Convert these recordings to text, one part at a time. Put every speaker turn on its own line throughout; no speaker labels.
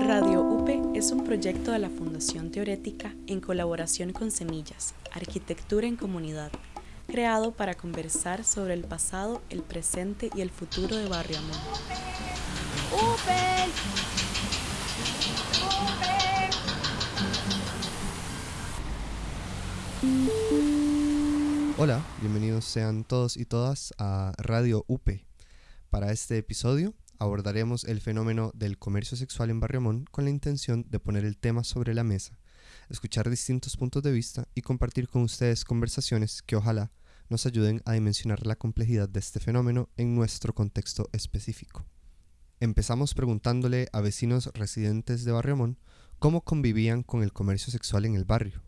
Radio UPE es un proyecto de la Fundación Teorética en colaboración con Semillas, Arquitectura en Comunidad, creado para conversar sobre el pasado, el presente y el futuro de Barrio. ¡UPE!
Hola, bienvenidos sean todos y todas a Radio UPE. Para este episodio abordaremos el fenómeno del comercio sexual en Barriamón con la intención de poner el tema sobre la mesa, escuchar distintos puntos de vista y compartir con ustedes conversaciones que ojalá nos ayuden a dimensionar la complejidad de este fenómeno en nuestro contexto específico. Empezamos preguntándole a vecinos residentes de Barriamón cómo convivían con el comercio sexual en el barrio.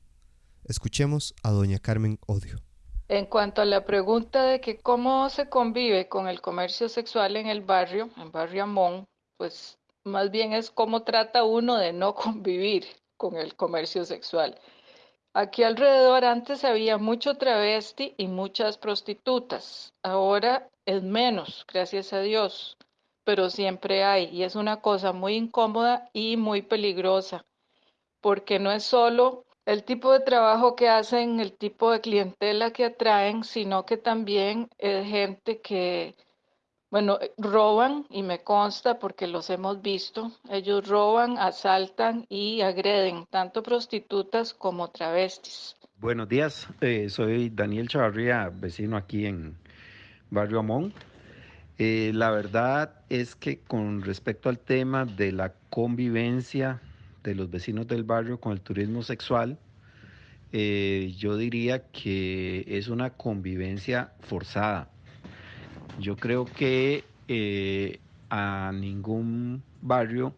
Escuchemos a doña Carmen Odio.
En cuanto a la pregunta de que cómo se convive con el comercio sexual en el barrio, en Barrio Amón, pues más bien es cómo trata uno de no convivir con el comercio sexual. Aquí alrededor antes había mucho travesti y muchas prostitutas. Ahora es menos, gracias a Dios, pero siempre hay y es una cosa muy incómoda y muy peligrosa, porque no es solo el tipo de trabajo que hacen, el tipo de clientela que atraen, sino que también es gente que, bueno, roban y me consta porque los hemos visto, ellos roban, asaltan y agreden tanto prostitutas como travestis.
Buenos días, eh, soy Daniel Chavarría, vecino aquí en Barrio Amón. Eh, la verdad es que con respecto al tema de la convivencia de los vecinos del barrio con el turismo sexual, eh, yo diría que es una convivencia forzada. Yo creo que eh, a ningún barrio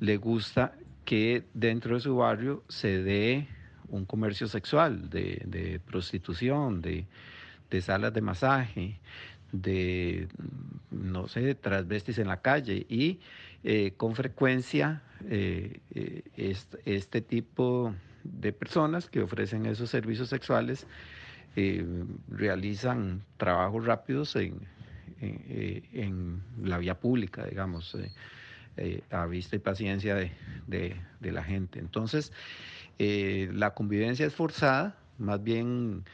le gusta que dentro de su barrio se dé un comercio sexual, de, prostitución, de, salas de masaje, de, no sé, transvestis en la calle. Y eh, con frecuencia este, tipo de personas que ofrecen esos servicios sexuales eh, realizan trabajos rápidos en, eh, la vía pública, digamos, eh, a vista y paciencia de, la gente. Entonces, la convivencia es forzada, más bien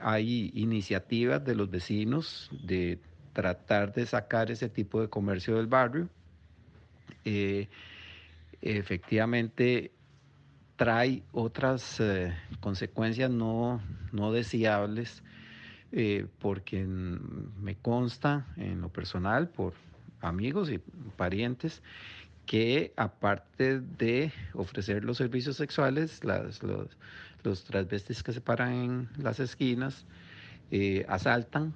hay iniciativas de los vecinos de tratar de sacar ese tipo de comercio del barrio. Efectivamente, trae otras eh, consecuencias no, no deseables, eh, porque me consta en lo personal por amigos y parientes que aparte de ofrecer los servicios sexuales, los, los transvestis que se paran en las esquinas eh, asaltan,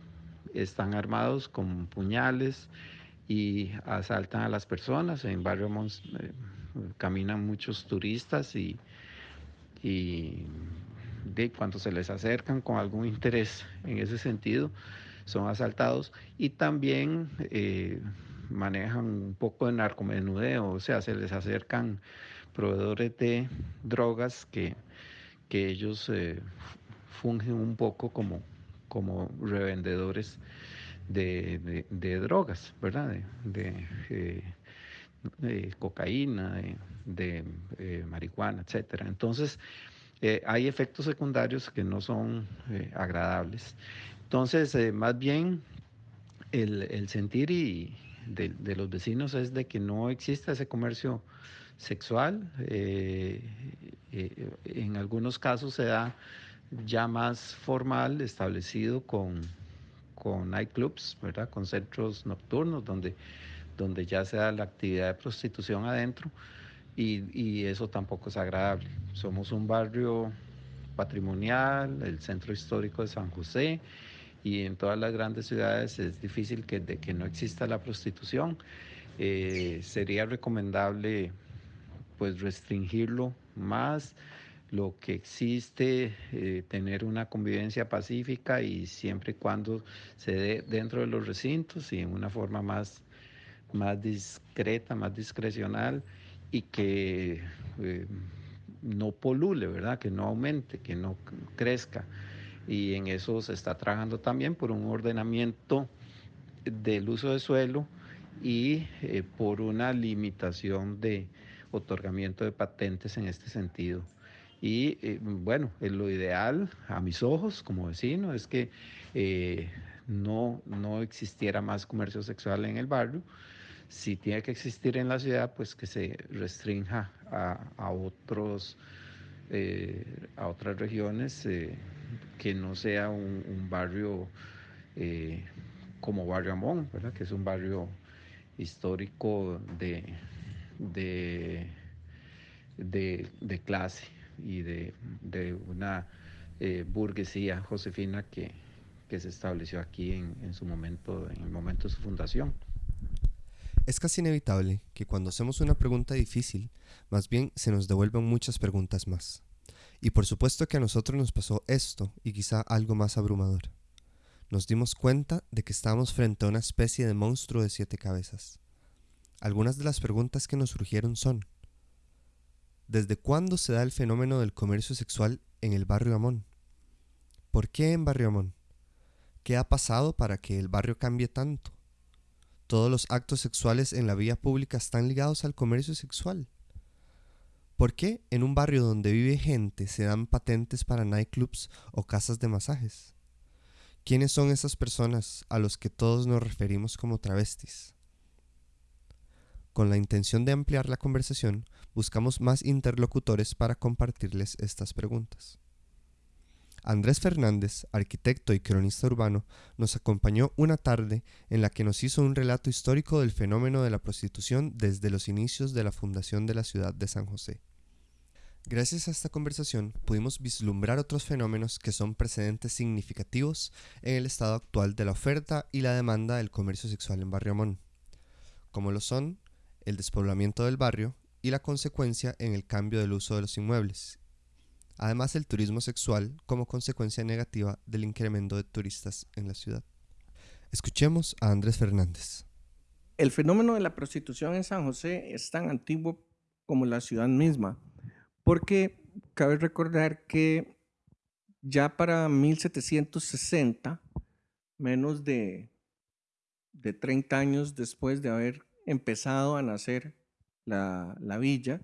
están armados con puñales y asaltan a las personas. En Barrio Mons caminan muchos turistas y y de cuando se les acercan con algún interés en ese sentido, son asaltados y también eh, manejan un poco de narcomenudeo, o sea, se les acercan proveedores de drogas que, que ellos eh, fungen un poco como, como revendedores de, drogas, ¿verdad? De, eh, cocaína, de eh, marihuana, etcétera. Entonces, eh, hay efectos secundarios que no son eh, agradables. Entonces, más bien, el, sentir y de, los vecinos es de que no existe ese comercio sexual. en algunos casos se da ya más formal, establecido con, con nightclubs, ¿verdad? Con centros nocturnos donde, donde ya se da la actividad de prostitución adentro y, eso tampoco es agradable. Somos un barrio patrimonial, el centro histórico de San José, y en todas las grandes ciudades es difícil que, de que no exista la prostitución. Eh, sería recomendable pues restringirlo más lo que existe, eh, tener una convivencia pacífica y siempre y cuando se dé dentro de los recintos y en una forma más, más discreta, más discrecional y que eh, no polule, ¿verdad? Que no aumente, que no crezca. Y en eso se está trabajando también por un ordenamiento del uso de suelo y eh, por una limitación de otorgamiento de patentes en este sentido. Y eh, bueno, lo ideal a mis ojos como vecino es que eh, no, no existiera más comercio sexual en el barrio. Si tiene que existir en la ciudad, pues que se restrinja a, otros, a otras regiones, que no sea un, barrio como Barrio Amón, ¿verdad? que es un barrio histórico de, de, de, clase y de, una eh, burguesía josefina que, que, se estableció aquí en, en su momento, en el momento de su fundación.
Es casi inevitable que cuando hacemos una pregunta difícil, más bien se nos devuelvan muchas preguntas más. Y por supuesto que a nosotros nos pasó esto y quizá algo más abrumador nos dimos cuenta de que estábamos frente a una especie de monstruo de siete cabezas. Algunas de las preguntas que nos surgieron son, ¿desde cuándo se da el fenómeno del comercio sexual en el barrio Amón? ¿Por qué en barrio Amón? ¿Qué ha pasado para que el barrio cambie tanto? Todos los actos sexuales en la vía pública están ligados al comercio sexual. ¿Por qué en un barrio donde vive gente se dan patentes para nightclubs o casas de masajes? ¿Quiénes son esas personas a los que todos nos referimos como travestis? Con la intención de ampliar la conversación, buscamos más interlocutores para compartirles estas preguntas. Andrés Fernández, arquitecto y cronista urbano, nos acompañó una tarde en la que nos hizo un relato histórico del fenómeno de la prostitución desde los inicios de la fundación de la ciudad de San José. Gracias a esta conversación pudimos vislumbrar otros fenómenos que son precedentes significativos en el estado actual de la oferta y la demanda del comercio sexual en Barrio Amón, como lo son el despoblamiento del barrio y la consecuencia en el cambio del uso de los inmuebles, además el turismo sexual como consecuencia negativa del incremento de turistas en la ciudad. Escuchemos a Andrés Fernández.
El fenómeno de la prostitución en San José es tan antiguo como la ciudad misma porque cabe recordar que ya para 1760, menos de, de 30 años después de haber empezado a nacer la, la villa,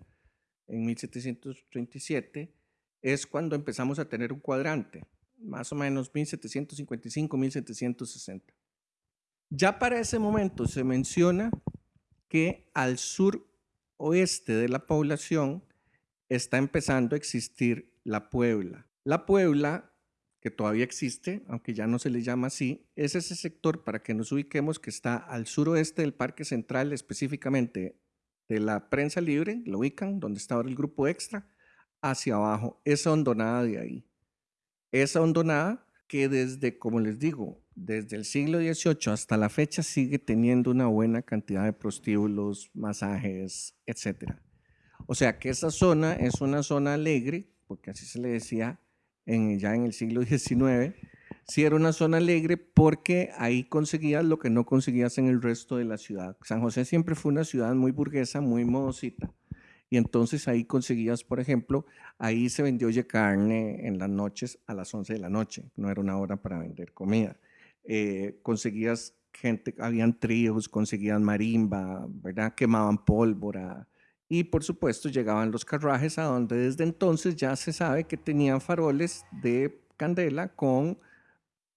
en 1737, es cuando empezamos a tener un cuadrante, más o menos 1755-1760. Ya para ese momento se menciona que al sur oeste de la población está empezando a existir la Puebla. La Puebla, que todavía existe, aunque ya no se le llama así, es ese sector, para que nos ubiquemos, que está al suroeste del Parque Central, específicamente de la prensa libre, lo ubican, donde está ahora el grupo extra, hacia abajo, esa hondonada de ahí. Esa hondonada que desde, como les digo, desde el siglo XVIII hasta la fecha sigue teniendo una buena cantidad de prostíbulos, masajes, etcétera. O sea que esa zona es una zona alegre, porque así se le decía ya en el siglo XIX, sí era una zona alegre porque ahí conseguías lo que no conseguías en el resto de la ciudad. San José siempre fue una ciudad muy burguesa, muy modosita. Y entonces ahí conseguías, por ejemplo, ahí se vendió oye carne en las noches a las 11 de la noche, no era una hora para vender comida. Eh, conseguías gente, habían tríos, conseguían marimba, ¿verdad? Quemaban pólvora, y por supuesto llegaban los carruajes a donde desde entonces ya se sabe que tenían faroles de candela con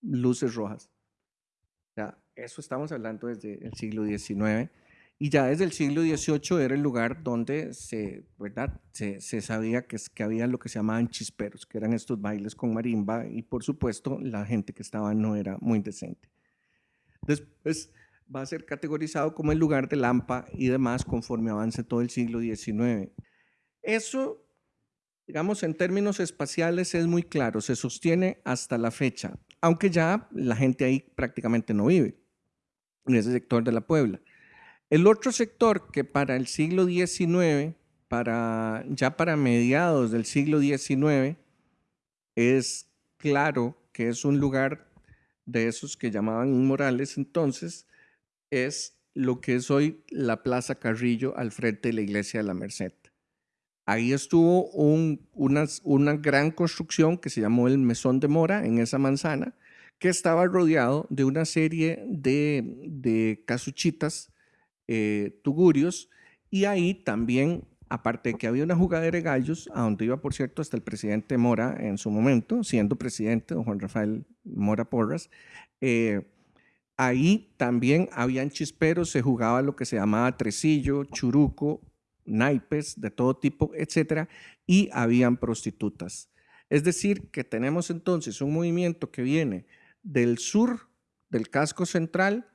luces rojas. Ya, eso estamos hablando desde el siglo XIX. Y ya desde el siglo XVIII era el lugar donde se, ¿verdad? se, sabía que, que había lo que se llamaban chisperos, que eran estos bailes con marimba y por supuesto la gente que estaba no era muy decente. Después va a ser categorizado como el lugar de Lampa y demás conforme avance todo el siglo XIX. Eso, digamos, en términos espaciales es muy claro, se sostiene hasta la fecha, aunque ya la gente ahí prácticamente no vive, en ese sector de la Puebla. El otro sector que para el siglo XIX, para, ya para mediados del siglo XIX, es claro que es un lugar de esos que llamaban inmorales entonces, es lo que es hoy la Plaza Carrillo al frente de la iglesia de la Merced. Ahí estuvo una, gran construcción que se llamó el Mesón de Mora en esa manzana, que estaba rodeado de una serie de, de casuchitas eh, Tugurios, y ahí también, aparte de que había una jugadera de gallos, a donde iba, por cierto, hasta el presidente Mora en su momento, siendo presidente, don Juan Rafael Mora Porras, eh, ahí también habían chisperos, se jugaba lo que se llamaba tresillo, churuco, naipes de todo tipo, etcétera, y habían prostitutas. Es decir, que tenemos entonces un movimiento que viene del sur del casco central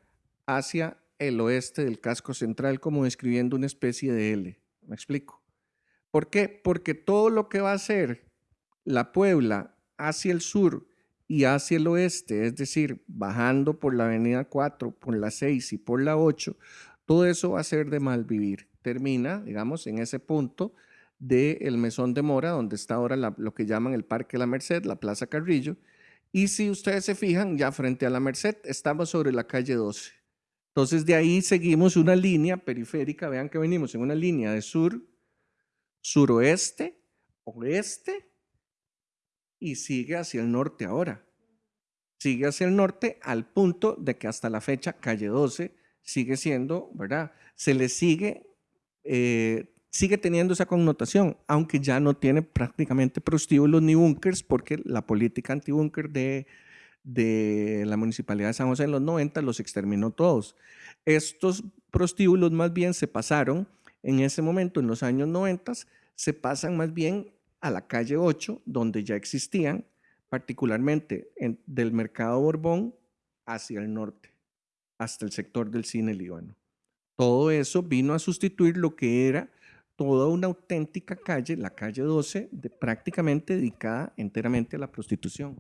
hacia el oeste del casco central, como describiendo una especie de L. ¿Me explico? ¿Por qué? Porque todo lo que va a ser la Puebla hacia el sur y hacia el oeste, es decir, bajando por la avenida 4, por la 6 y por la 8, todo eso va a ser de mal vivir. Termina, digamos, en ese punto del Mesón de Mora, donde está ahora lo que llaman el Parque La Merced, la Plaza Carrillo. Y si ustedes se fijan, ya frente a La Merced estamos sobre la calle 12. Entonces de ahí seguimos una línea periférica, vean que venimos en una línea de sur, suroeste, oeste y sigue hacia el norte ahora. Sigue hacia el norte al punto de que hasta la fecha calle 12 sigue siendo, ¿verdad? Se le sigue eh, sigue teniendo esa connotación, aunque ya no tiene prácticamente prostíbulos ni búnkers, porque la política antibúnker de, de la Municipalidad de San José en los 90 los exterminó todos. Estos prostíbulos más bien se pasaron en ese momento, en los años 90, se pasan más bien a la calle 8, donde ya existían, particularmente del mercado Borbón hacia el norte, hasta el sector del cine Líbano. Todo eso vino a sustituir lo que era toda una auténtica calle, la calle 12, prácticamente dedicada enteramente a la prostitución.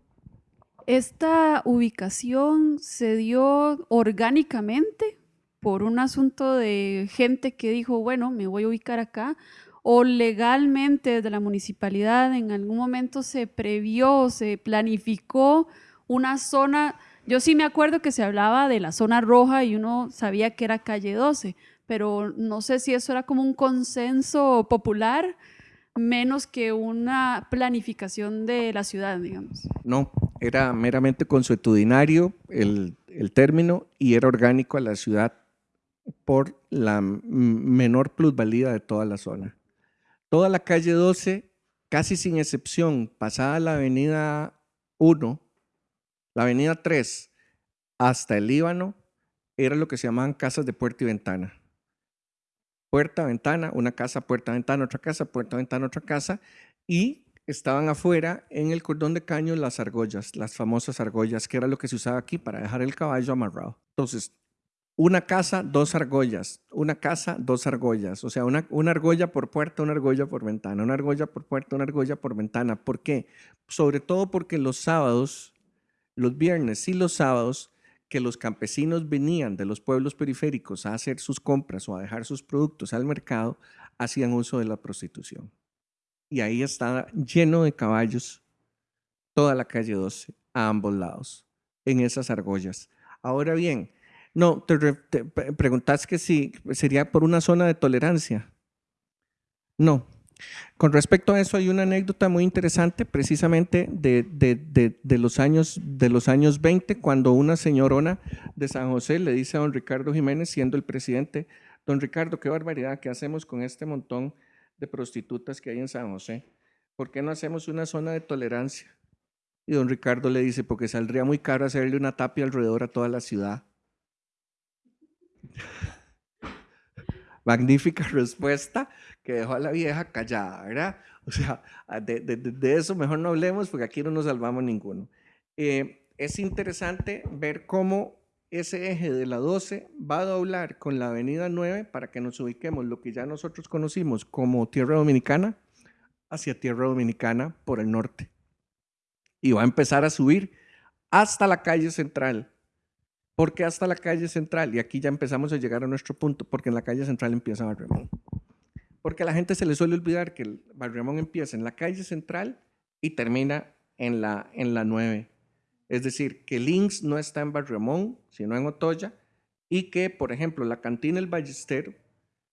Esta ubicación se dio orgánicamente por un asunto de gente que dijo, bueno, me voy a ubicar acá, o legalmente desde la municipalidad en algún momento se previó, se planificó una zona, yo sí me acuerdo que se hablaba de la zona roja y uno sabía que era calle 12, pero no sé si eso era como un consenso popular menos que una planificación de la ciudad, digamos.
No, era meramente consuetudinario el, el término y era orgánico a la ciudad por la menor plusvalía de toda la zona. Toda la calle 12, casi sin excepción, pasada la avenida 1, la avenida 3, hasta el Líbano, era lo que se llamaban casas de puerta y ventana puerta, ventana, una casa, puerta, ventana, otra casa, puerta, ventana, otra casa, y estaban afuera en el cordón de caño las argollas, las famosas argollas, que era lo que se usaba aquí para dejar el caballo amarrado. Entonces, una casa, dos argollas, una casa, dos argollas, o sea, una, una argolla por puerta, una argolla por ventana, una argolla por puerta, una argolla por ventana. ¿Por qué? Sobre todo porque los sábados, los viernes y los sábados, que los campesinos venían de los pueblos periféricos a hacer sus compras o a dejar sus productos al mercado, hacían uso de la prostitución. Y ahí estaba lleno de caballos toda la calle 12, a ambos lados, en esas argollas. Ahora bien, no, te, te preguntas que si sería por una zona de tolerancia. No, con respecto a eso hay una anécdota muy interesante precisamente de, los años, de los años 20 cuando una señorona de San José le dice a don Ricardo Jiménez siendo el presidente, don Ricardo, qué barbaridad, ¿qué hacemos con este montón de prostitutas que hay en San José? ¿Por qué no hacemos una zona de tolerancia? Y don Ricardo le dice, porque saldría muy caro hacerle una tapia alrededor a toda la ciudad. Magnífica respuesta que dejó a la vieja callada, ¿verdad? O sea, ah, de, eso mejor no hablemos porque aquí no nos salvamos ninguno. Eh, es interesante ver cómo ese eje de la 12 va a doblar con la avenida 9 para que nos ubiquemos lo que ya nosotros conocimos como Tierra Dominicana hacia Tierra Dominicana por el norte. Y va a empezar a subir hasta la calle central. ¿Por qué hasta la calle central? Y aquí ya empezamos a llegar a nuestro punto, porque en la calle central empieza Barremón. Porque a la gente se le suele olvidar que el Barriamón empieza en la calle central y termina en la, en la 9. Es decir, que Links no está en Barriamón, sino en Otoya, y que, por ejemplo, la cantina El Ballestero,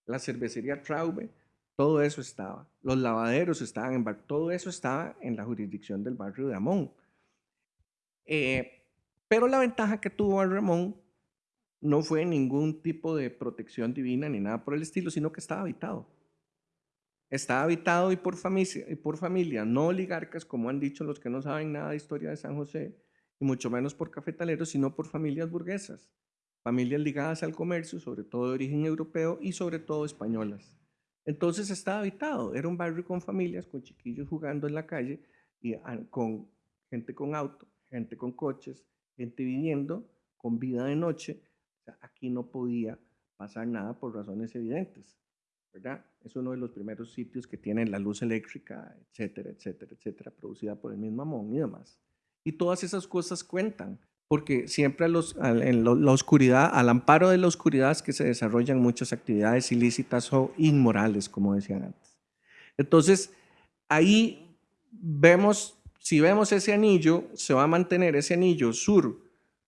la cervecería Traube, todo eso estaba. Los lavaderos estaban en todo eso estaba en la jurisdicción del barrio de Amón. Eh, pero la ventaja que tuvo Barriamón no fue ningún tipo de protección divina ni nada por el estilo, sino que estaba habitado. Estaba habitado y por, familia, no oligarcas, como han dicho los que no saben nada de historia de San José, y mucho menos por cafetaleros, sino por familias burguesas, familias ligadas al comercio, sobre todo de origen europeo y sobre todo españolas. Entonces estaba habitado, era un barrio con familias, con chiquillos jugando en la calle y con gente con auto, gente con coches, gente viviendo con vida de noche. aquí no podía pasar nada por razones evidentes, Es uno de los primeros sitios que tiene la luz eléctrica, etcétera, etcétera, etcétera, producida por el mismo Amón y demás. Y todas esas cosas cuentan, porque siempre en la oscuridad, al amparo de la oscuridad es que se desarrollan muchas actividades ilícitas o inmorales, como decían antes. Entonces, ahí vemos, si vemos ese anillo, se va a mantener ese anillo sur,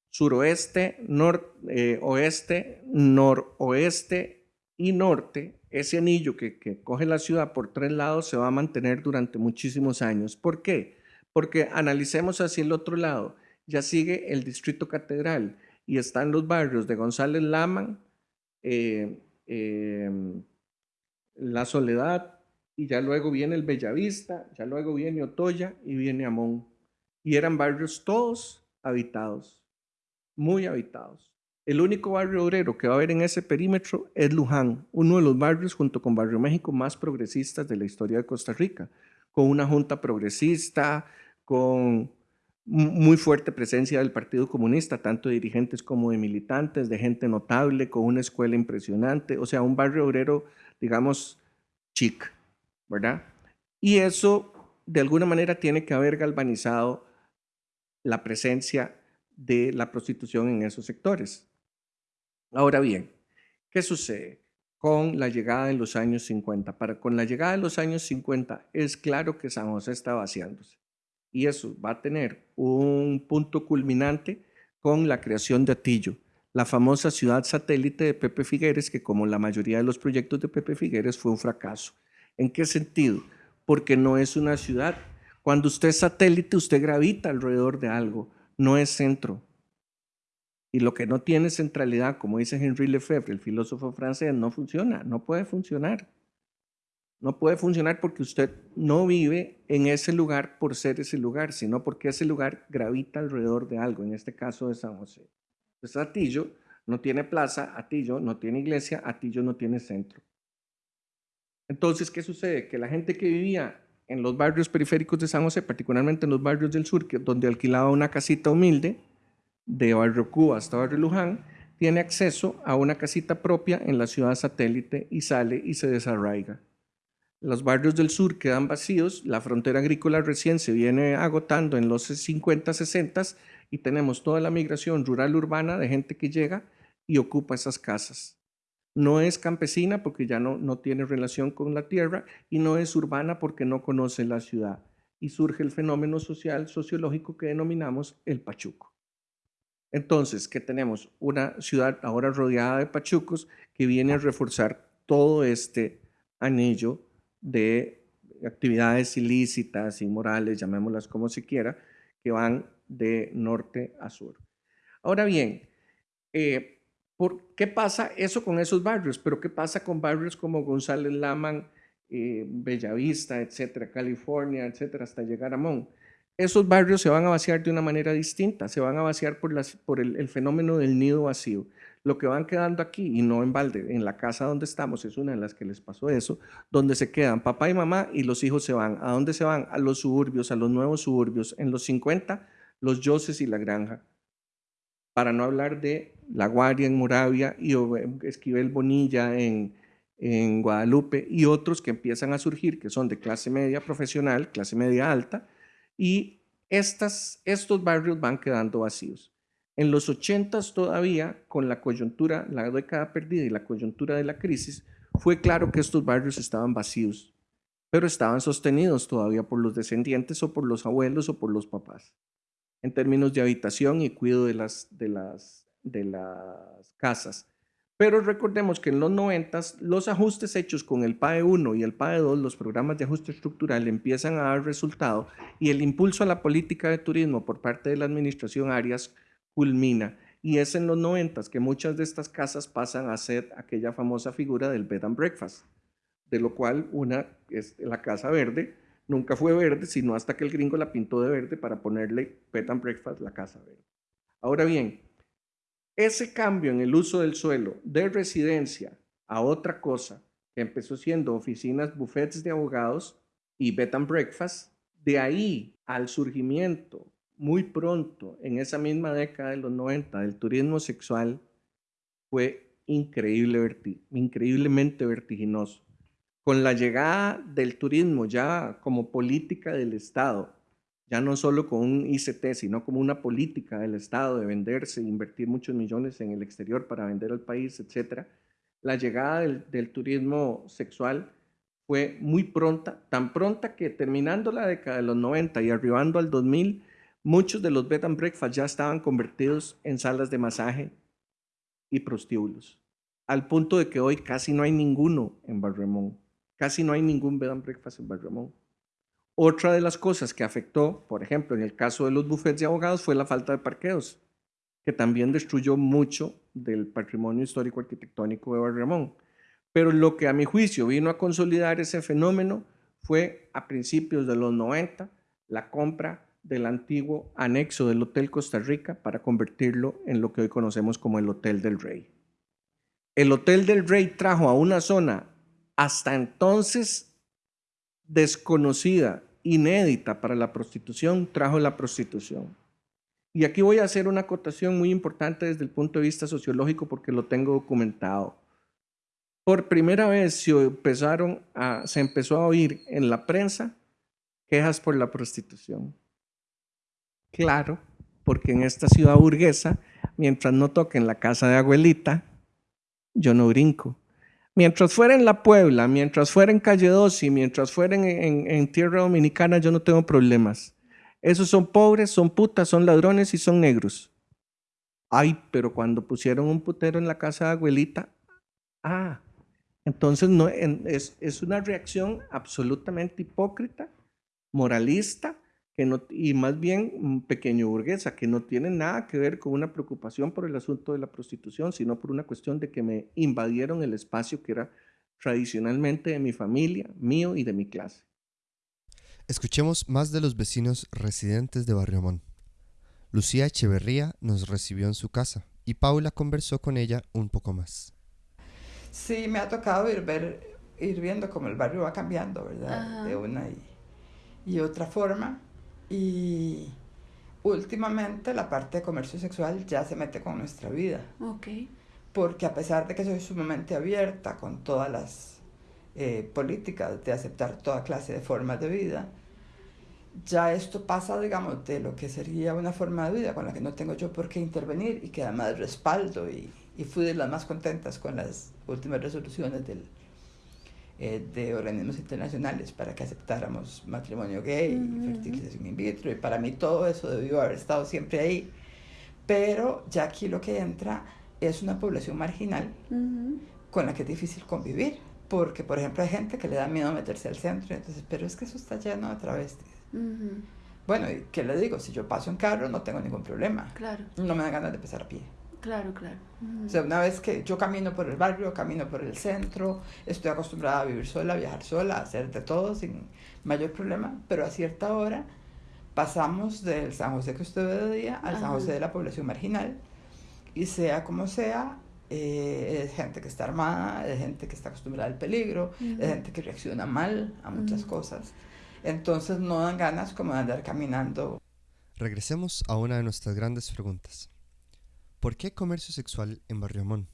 suroeste, noroeste, oeste, noroeste y norte. Ese anillo que, coge la ciudad por tres lados se va a mantener durante muchísimos años. ¿Por qué? Porque analicemos hacia el otro lado ya sigue el Distrito Catedral y están los barrios de González Laman, eh, em, La Soledad, y ya luego viene el Bellavista, ya luego viene Otoya y viene Amón. Y eran barrios todos habitados, muy habitados. El único barrio obrero que va a haber en ese perímetro es Luján, uno de los barrios junto con Barrio México más progresistas de la historia de Costa Rica, con una junta progresista, con muy fuerte presencia del Partido Comunista, tanto de dirigentes como de militantes, de gente notable, con una escuela impresionante, o sea, un barrio obrero, digamos, chic, ¿verdad? Y eso, de alguna manera, tiene que haber galvanizado la presencia de la prostitución en esos sectores. Ahora bien, ¿qué sucede con la llegada de los años 50? Para, con la llegada de los años 50 es claro que San José está vaciándose y eso va a tener un punto culminante con la creación de Atillo, la famosa ciudad satélite de Pepe Figueres, que como la mayoría de los proyectos de Pepe Figueres fue un fracaso. ¿En qué sentido? Porque no es una ciudad. Cuando usted es satélite, usted gravita alrededor de algo, no es centro. Y lo que no tiene centralidad, como dice Henri Lefebvre, el filósofo francés, no funciona, no puede funcionar. No puede funcionar porque usted no vive en ese lugar por ser ese lugar, sino porque ese lugar gravita alrededor de algo, en este caso de San José. Entonces Atillo no tiene plaza, Atillo no tiene iglesia, Atillo no tiene centro. Entonces, ¿qué sucede? Que la gente que vivía en los barrios periféricos de San José, particularmente en los barrios del sur, donde alquilaba una casita humilde, de Barrio Cuba hasta Barrio Luján, tiene acceso a una casita propia en la ciudad satélite y sale y se desarraiga. Los barrios del sur quedan vacíos, la frontera agrícola recién se viene agotando en los 50, 60 y tenemos toda la migración rural urbana de gente que llega y ocupa esas casas. No es campesina porque ya no, no tiene relación con la tierra y no es urbana porque no conoce la ciudad. Y surge el fenómeno social, sociológico que denominamos el pachuco. Entonces, ¿qué tenemos? Una ciudad ahora rodeada de pachucos que viene a reforzar todo este anillo de actividades ilícitas, inmorales, llamémoslas como se quiera, que van de norte a sur. Ahora bien, eh, ¿por qué pasa eso con esos barrios? Pero ¿qué pasa con barrios como González Laman, eh, Bellavista, etcétera, California, etcétera, hasta llegar a Mon? Esos barrios se van a vaciar de una manera distinta, se van a vaciar por, el fenómeno del nido vacío lo que van quedando aquí, y no en balde, en la casa donde estamos, es una de las que les pasó eso, donde se quedan papá y mamá y los hijos se van. ¿A dónde se van? A los suburbios, a los nuevos suburbios. En los 50, los Yoses y la Granja. Para no hablar de La Guardia en Moravia y Esquivel Bonilla en, en Guadalupe y otros que empiezan a surgir, que son de clase media profesional, clase media alta, y estos barrios van quedando vacíos. En los 80 todavía, con la coyuntura, la década perdida y la coyuntura de la crisis, fue claro que estos barrios estaban vacíos, pero estaban sostenidos todavía por los descendientes o por los abuelos o por los papás, en términos de habitación y cuidado de las, de las, de las casas. Pero recordemos que en los 90 los ajustes hechos con el PAE 1 y el PAE 2, los programas de ajuste estructural, empiezan a dar resultado y el impulso a la política de turismo por parte de la administración Arias culmina Y es en los 90 que muchas de estas casas pasan a ser aquella famosa figura del bed and breakfast, de lo cual una es la casa verde, nunca fue verde, sino hasta que el gringo la pintó de verde para ponerle bed and breakfast la casa verde. Ahora bien, ese cambio en el uso del suelo de residencia a otra cosa, que empezó siendo oficinas, buffets de abogados y bed and breakfast, de ahí al surgimiento muy pronto, en esa misma década de los 90, del turismo sexual, fue increíble, increíblemente vertiginoso. Con la llegada del turismo ya como política del Estado, ya no solo con un ICT, sino como una política del Estado de venderse, invertir muchos millones en el exterior para vender al país, etc., la llegada del, del turismo sexual fue muy pronta, tan pronta que terminando la década de los 90 y arribando al 2000, Muchos de los bed and breakfast ya estaban convertidos en salas de masaje y prostíbulos, al punto de que hoy casi no hay ninguno en Barremón. Casi no hay ningún bed and breakfast en Barremón. Otra de las cosas que afectó, por ejemplo, en el caso de los bufetes de abogados, fue la falta de parqueos, que también destruyó mucho del patrimonio histórico arquitectónico de Barremón. Pero lo que a mi juicio vino a consolidar ese fenómeno fue a principios de los 90 la compra del antiguo anexo del Hotel Costa Rica para convertirlo en lo que hoy conocemos como el Hotel del Rey. El Hotel del Rey trajo a una zona hasta entonces desconocida, inédita para la prostitución, trajo la prostitución. Y aquí voy a hacer una acotación muy importante desde el punto de vista sociológico porque lo tengo documentado. Por primera vez se, empezó a oír en la prensa quejas por la prostitución. Claro, porque en esta ciudad burguesa, mientras no toquen la casa de abuelita, yo no brinco. Mientras fuera en La Puebla, mientras fuera en Calle 2 y mientras fuera en, Tierra Dominicana, yo no tengo problemas. Esos son pobres, son putas, son ladrones y son negros. Ay, pero cuando pusieron un putero en la casa de abuelita, ah, entonces no, es, es una reacción absolutamente hipócrita, moralista, y más bien pequeño burguesa, que no tiene nada que ver con una preocupación por el asunto de la prostitución, sino por una cuestión de que me invadieron el espacio que era tradicionalmente de mi familia, mío y de mi clase.
Escuchemos más de los vecinos residentes de Barrio Lucía Echeverría nos recibió en su casa y Paula conversó con ella un poco más.
Sí, me ha tocado ir, ver, ir viendo cómo el barrio va cambiando, ¿verdad? De una y, y otra forma. Y últimamente la parte de comercio sexual ya se mete con nuestra vida.
Ok.
Porque a pesar de que soy sumamente abierta con todas las eh, políticas de aceptar toda clase de formas de vida, ya esto pasa, digamos, de lo que sería una forma de vida con la que no tengo yo por qué intervenir y que además respaldo y, y fui de las más contentas con las últimas resoluciones del, eh, de organismos internacionales para que aceptáramos matrimonio gay, fertilización in vitro, y para mí todo eso debió haber estado siempre ahí. Pero ya aquí lo que entra es una población marginal con la que es difícil convivir, porque por ejemplo hay gente que le da miedo meterse al centro, entonces, pero es que eso está lleno de travestis. Bueno, ¿y qué le digo? Si yo paso en carro no tengo ningún problema.
Claro.
No me da ganas de pasar a pie.
Claro, claro.
O sea, una vez que yo camino por el barrio, camino por el centro, estoy acostumbrada a vivir sola, a viajar sola, a hacer de todo sin mayor problema, pero a cierta hora pasamos del San José que usted ve de día al San José de la población marginal y sea como sea, eh, es gente que está armada, es gente que está acostumbrada al peligro, es gente que reacciona mal a muchas cosas. Entonces no dan ganas como de andar caminando.
Regresemos a una de nuestras grandes preguntas. ¿Por qué comercio sexual en Barriomón?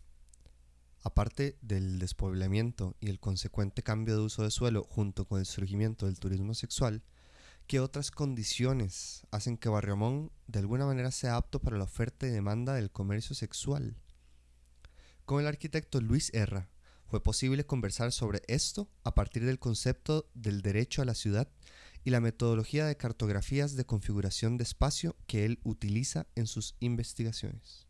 Aparte del despoblamiento y el consecuente cambio de uso de suelo junto con el surgimiento del turismo sexual, ¿qué otras condiciones hacen que Barriomón de alguna manera sea apto para la oferta y demanda del comercio sexual? Con el arquitecto Luis Erra fue posible conversar sobre esto a partir del concepto del derecho a la ciudad y la metodología de cartografías de configuración de espacio que él utiliza en sus investigaciones.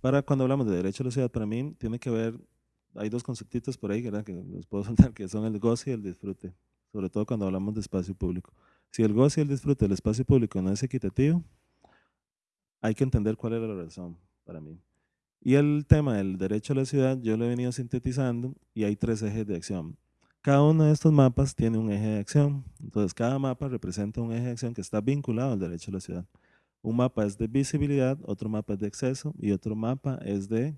Para cuando hablamos de derecho a la ciudad, para mí tiene que ver, hay dos conceptitos por ahí que los puedo soltar, que son el goce y el disfrute, sobre todo cuando hablamos de espacio público. Si el goce y el disfrute del espacio público no es equitativo, hay que entender cuál era la razón para mí. Y el tema del derecho a la ciudad yo lo he venido sintetizando y hay tres ejes de acción. Cada uno de estos mapas tiene un eje de acción. Entonces, cada mapa representa un eje de acción que está vinculado al derecho a la ciudad. Un mapa es de visibilidad, otro mapa es de acceso y otro mapa es de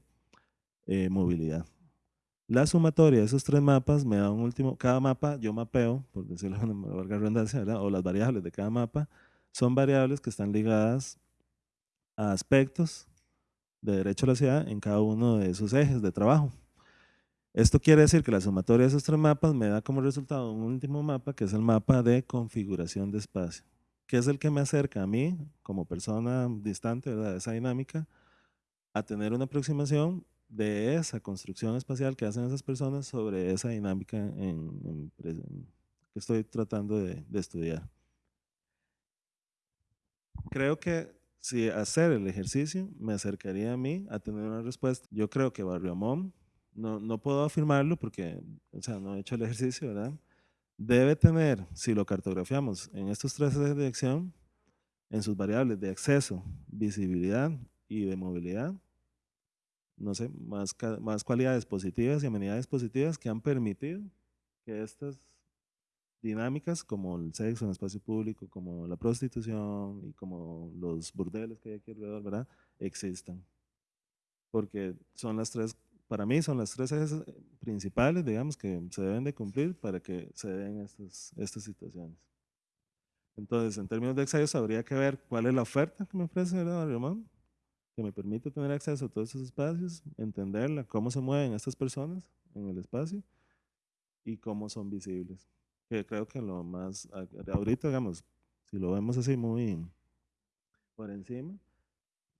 eh, movilidad. La sumatoria de esos tres mapas me da un último, cada mapa yo mapeo, por decirlo de una larga redundancia, o las variables de cada mapa son variables que están ligadas a aspectos de derecho a la ciudad en cada uno de esos ejes de trabajo. Esto quiere decir que la sumatoria de esos tres mapas me da como resultado un último mapa que es el mapa de configuración de espacio, que es el que me acerca a mí como persona distante de esa dinámica a tener una aproximación de esa construcción espacial que hacen esas personas sobre esa dinámica que estoy tratando de, de estudiar. Creo que si hacer el ejercicio me acercaría a mí a tener una respuesta. Yo creo que Barrio Amón no, no puedo afirmarlo porque, o sea, no he hecho el ejercicio, ¿verdad? Debe tener, si lo cartografiamos en estos tres ejes de acción, en sus variables de acceso, visibilidad y de movilidad, no sé, más, más cualidades positivas y amenidades positivas que han permitido que estas dinámicas como el sexo en el espacio público, como la prostitución y como los burdeles que hay aquí alrededor, ¿verdad? Existan. Porque son las tres para mí son las tres ejes eh, principales, digamos, que se deben de cumplir para que se den estas, estas situaciones. Entonces, en términos de acceso, habría que ver cuál es la oferta que me ofrece el Ramón, que me permite tener acceso a todos estos espacios, entenderla, cómo se mueven estas personas en el espacio y cómo son visibles. Que creo que lo más, ahorita, digamos, si lo vemos así muy por encima,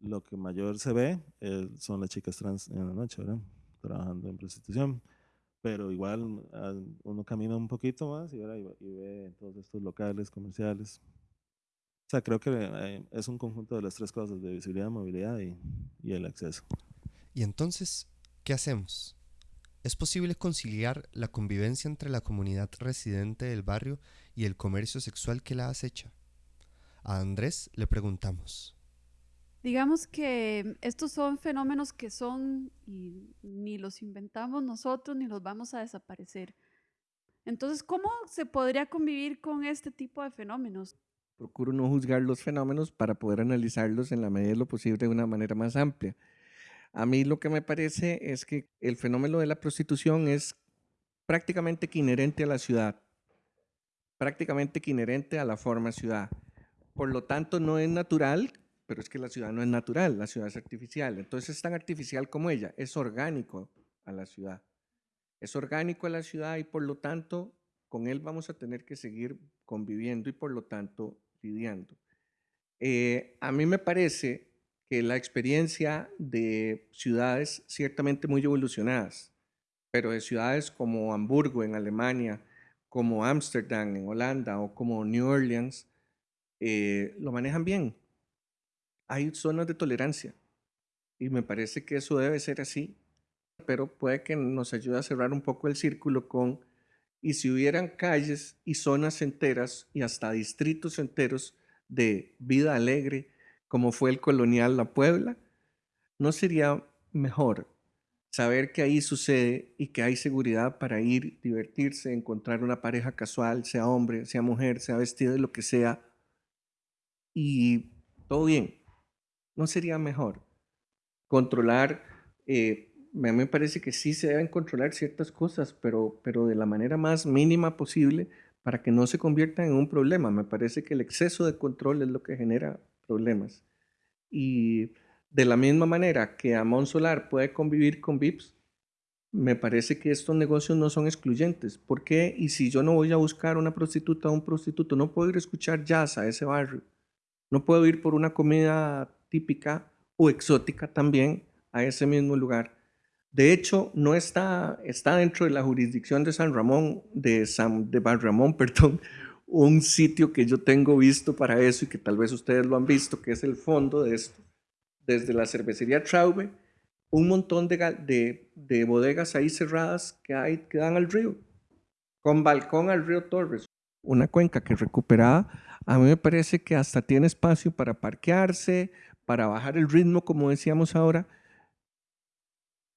lo que mayor se ve eh, son las chicas trans en la noche, ¿verdad? Trabajando en prostitución. Pero igual ah, uno camina un poquito más y, ve todos estos locales comerciales. O sea, creo que eh, es un conjunto de las tres cosas, de visibilidad, movilidad y, y el acceso.
Y entonces, ¿qué hacemos? ¿Es posible conciliar la convivencia entre la comunidad residente del barrio y el comercio sexual que la acecha? A Andrés le preguntamos.
Digamos que estos son fenómenos que son ni los inventamos nosotros ni los vamos a desaparecer. Entonces, ¿cómo se podría convivir con este tipo de fenómenos?
Procuro no juzgar los fenómenos para poder analizarlos en la medida de lo posible de una manera más amplia. A mí lo que me parece es que el fenómeno de la prostitución es prácticamente que inherente a la ciudad, prácticamente que inherente a la forma ciudad. Por lo tanto, no es natural pero es que la ciudad no es natural, la ciudad es artificial. Entonces es tan artificial como ella, es orgánico a la ciudad. Es orgánico a la ciudad y por lo tanto con él vamos a tener que seguir conviviendo y por lo tanto lidiando. Eh, a mí me parece que la experiencia de ciudades ciertamente muy evolucionadas, pero de ciudades como Hamburgo en Alemania, como Ámsterdam en Holanda o como New Orleans, eh, lo manejan bien hay zonas de tolerancia y me parece que eso debe ser así, pero puede que nos ayude a cerrar un poco el círculo con, y si hubieran calles y zonas enteras y hasta distritos enteros de vida alegre, como fue el colonial La Puebla, ¿no sería mejor saber que ahí sucede y que hay seguridad para ir, divertirse, encontrar una pareja casual, sea hombre, sea mujer, sea vestido de lo que sea, y todo bien? ¿No sería mejor controlar? Eh, me parece que sí se deben controlar ciertas cosas, pero, pero de la manera más mínima posible para que no se conviertan en un problema. Me parece que el exceso de control es lo que genera problemas. Y de la misma manera que Amon Solar puede convivir con VIPs, me parece que estos negocios no son excluyentes. ¿Por qué? Y si yo no voy a buscar una prostituta o un prostituto, no puedo ir a escuchar jazz a ese barrio. No puedo ir por una comida típica o exótica también a ese mismo lugar. De hecho, no está, está dentro de la jurisdicción de San Ramón, de, San, de Bar Ramón, perdón, un sitio que yo tengo visto para eso y que tal vez ustedes lo han visto, que es el fondo de esto. Desde la cervecería Traube, un montón de, de, de bodegas ahí cerradas que, hay, que dan al río, con balcón al río Torres. Una cuenca que recuperada, a mí me parece que hasta tiene espacio para parquearse, para bajar el ritmo, como decíamos ahora,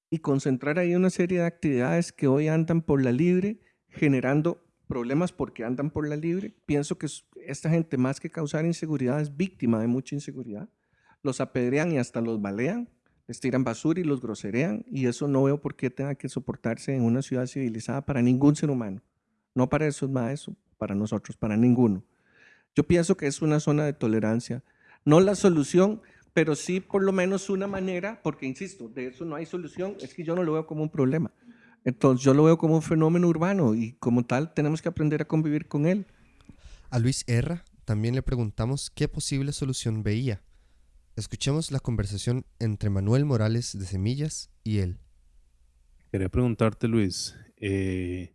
y concentrar ahí una serie de actividades que hoy andan por la libre, generando problemas porque andan por la libre. Pienso que esta gente, más que causar inseguridad, es víctima de mucha inseguridad. Los apedrean y hasta los balean, les tiran basura y los groserean, y eso no veo por qué tenga que soportarse en una ciudad civilizada para ningún ser humano. No para esos maestros, para nosotros, para ninguno. Yo pienso que es una zona de tolerancia. No la solución, pero sí por lo menos una manera, porque insisto, de eso no hay solución, es que yo no lo veo como un problema. Entonces yo lo veo como un fenómeno urbano y como tal tenemos que aprender a convivir con él.
A Luis Erra también le preguntamos qué posible solución veía. Escuchemos la conversación entre Manuel Morales de Semillas y él.
Quería preguntarte, Luis, eh,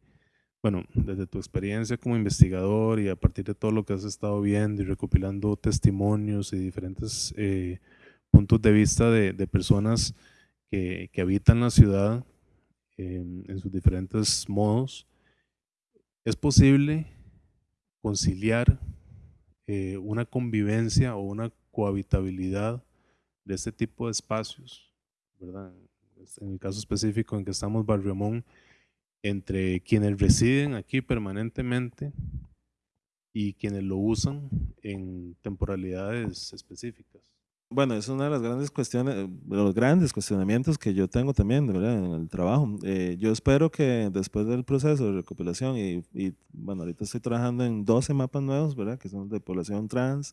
bueno, desde tu experiencia como investigador y a partir de todo lo que has estado viendo y recopilando testimonios y diferentes eh, puntos de vista de, personas que, habitan la ciudad en sus diferentes modos, ¿es posible conciliar eh, una convivencia o una cohabitabilidad de este tipo de espacios? ¿verdad? En el caso específico en que estamos Barriomón, entre quienes residen aquí permanentemente y quienes lo usan en temporalidades específicas. Bueno, es una de las grandes cuestiones, los grandes cuestionamientos que yo tengo también ¿verdad? en el trabajo. Eh, yo espero que después del proceso de recopilación, y, y, bueno, ahorita estoy trabajando en 12 mapas nuevos, ¿verdad? que son de población trans,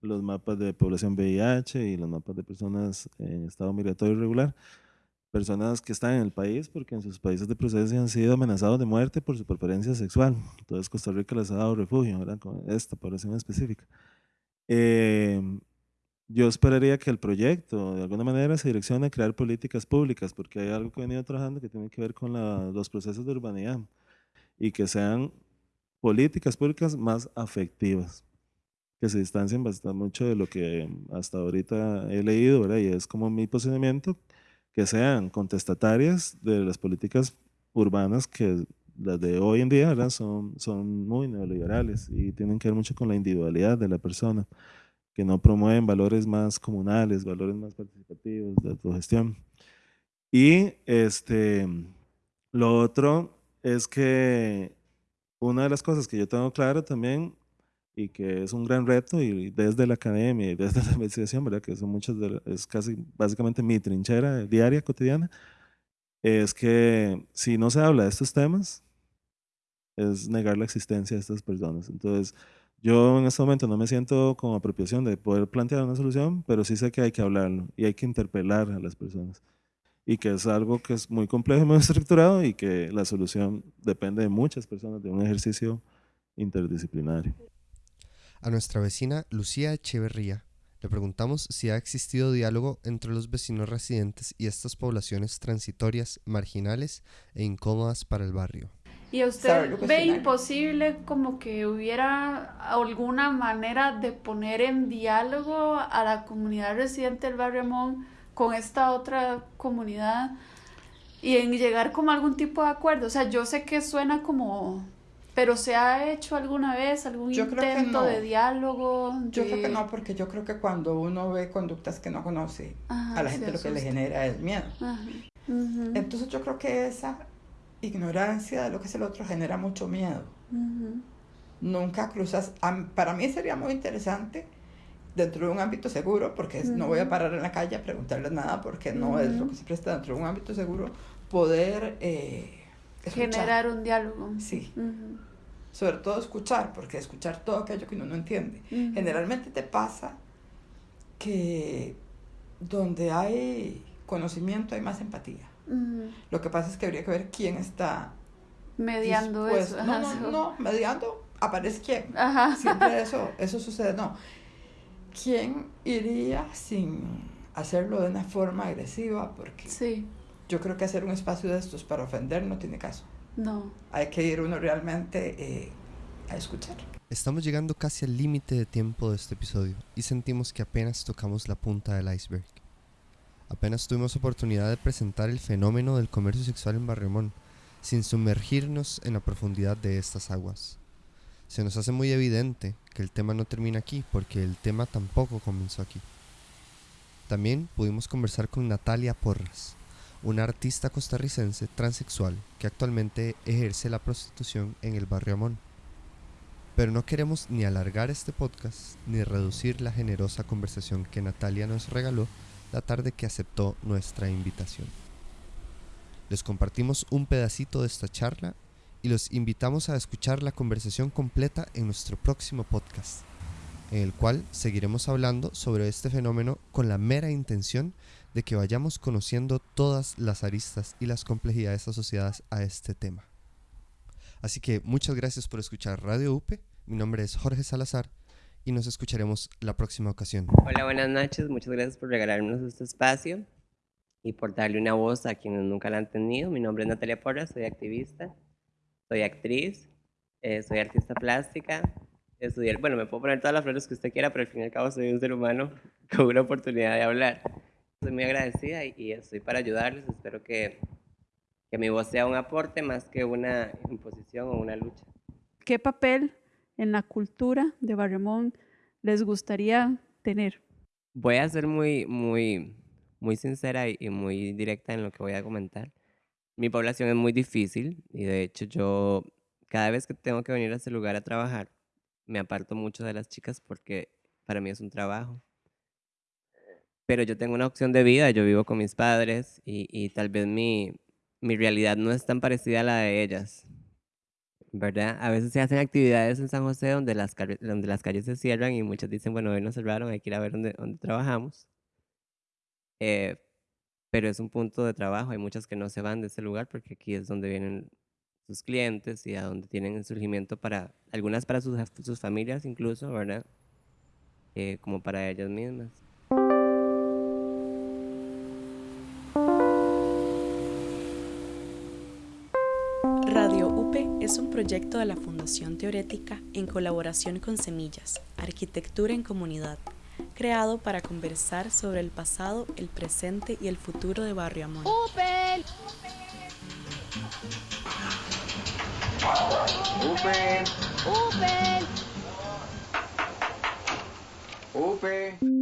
los mapas de población VIH y los mapas de personas en estado migratorio irregular personas que están en el país porque en sus países de procedencia han sido amenazados de muerte por su preferencia sexual. Entonces Costa Rica les ha dado refugio, ¿verdad? Con esta población específica. Em, yo esperaría que el proyecto de alguna manera se direccione a crear políticas públicas, porque hay algo que he venido trabajando que tiene que ver con los procesos de urbanidad y que sean políticas públicas más afectivas, que se distancien bastante mucho de lo que hasta ahorita he leído, ¿verdad? Y es como mi posicionamiento, que sean contestatarias de las políticas urbanas que las de hoy en día ¿verdad? Son, son muy neoliberales y tienen que ver mucho con la individualidad de la persona, que no promueven valores más comunales, valores más participativos de autogestión. Y este, lo otro es que una de las cosas que yo tengo claro también y que es un gran reto y desde la academia y desde la investigación, ¿verdad? que son muchas de, es casi básicamente mi trinchera diaria, cotidiana, es que si no se habla de estos temas, es negar la existencia de estas personas. Entonces, yo en este momento no me siento con apropiación de poder plantear una solución, pero sí sé que hay que hablarlo y hay que interpelar a las personas. Y que es algo que es muy complejo y muy estructurado y que la solución depende de muchas personas, de un ejercicio interdisciplinario.
A nuestra vecina Lucía Echeverría le preguntamos si ha existido diálogo entre los vecinos residentes y estas poblaciones transitorias, marginales e incómodas para el barrio.
¿Y usted ve imposible como que hubiera alguna manera de poner en diálogo a la comunidad residente del barrio Amón con esta otra comunidad y en llegar como a algún tipo de acuerdo? O sea, yo sé que suena como ¿Pero se ha hecho alguna vez algún intento de diálogo?
Yo creo que no, porque yo creo que cuando uno ve conductas que no conoce, a la gente lo que le genera es miedo. Entonces yo creo que esa ignorancia de lo que es el otro genera mucho miedo. Nunca cruzas, para mí sería muy interesante dentro de un ámbito seguro, porque no voy a parar en la calle a preguntarles nada, porque no es lo que se presta dentro de un ámbito seguro, poder... Eh,
Generar un diálogo.
Sí. Sobre todo escuchar, porque escuchar todo aquello que uno no entiende. Generalmente te pasa que donde hay conocimiento hay más empatía. Lo que pasa es que habría que ver quién está
mediando eso.
No, no, no, mediando aparece quién. Siempre eso, eso sucede. No. ¿Quién iría sin hacerlo de una forma agresiva? Porque
sí
yo creo que hacer un espacio de estos para ofender no tiene caso.
No.
Hay que ir uno realmente eh, a escuchar.
Estamos llegando casi al límite de tiempo de este episodio y sentimos que apenas tocamos la punta del iceberg. Apenas tuvimos oportunidad de presentar el fenómeno del comercio sexual en Barremón, sin sumergirnos en la profundidad de estas aguas. Se nos hace muy evidente que el tema no termina aquí porque el tema tampoco comenzó aquí. También pudimos conversar con Natalia Porras, una artista costarricense transexual que actualmente ejerce la prostitución en el barrio Amón. Pero no queremos ni alargar este podcast ni reducir la generosa conversación que Natalia nos regaló la tarde que aceptó nuestra invitación. Les compartimos un pedacito de esta charla y los invitamos a escuchar la conversación completa en nuestro próximo podcast, en el cual seguiremos hablando sobre este fenómeno con la mera intención de que vayamos conociendo todas las aristas y las complejidades asociadas a este tema. Así que muchas gracias por escuchar Radio UPE. Mi nombre es Jorge Salazar y nos escucharemos la próxima ocasión.
Hola, buenas noches. Muchas gracias por regalarnos este espacio y por darle una voz a quienes nunca la han tenido. Mi nombre es Natalia Porras, soy activista, soy actriz, eh, soy artista plástica. Estudiar, bueno, me puedo poner todas las flores que usted quiera, pero al fin y al cabo soy un ser humano con una oportunidad de hablar. Estoy muy agradecida y, y estoy para ayudarles. Espero que, que mi voz sea un aporte más que una imposición o una lucha.
¿Qué papel en la cultura de Barremón les gustaría tener?
Voy a ser muy, muy, muy sincera y muy directa en lo que voy a comentar. Mi población es muy difícil y de hecho yo cada vez que tengo que venir a este lugar a trabajar me aparto mucho de las chicas porque para mí es un trabajo. Pero yo tengo una opción de vida, yo vivo con mis padres y, y tal vez mi, mi realidad no es tan parecida a la de ellas. ¿verdad? A veces se hacen actividades en San José donde las, donde las calles se cierran y muchos dicen, bueno, hoy nos cerraron, hay que ir a ver dónde, dónde trabajamos. Eh, pero es un punto de trabajo, hay muchas que no se van de ese lugar porque aquí es donde vienen sus clientes y a donde tienen el surgimiento para, algunas para sus, sus familias incluso, ¿verdad? Eh, como para ellas mismas.
Es un proyecto de la Fundación Teorética en colaboración con Semillas, Arquitectura en Comunidad, creado para conversar sobre el pasado, el presente y el futuro de Barrio Amón.
¡UPE!
¡UPE!
¡UPE!
¡UPE!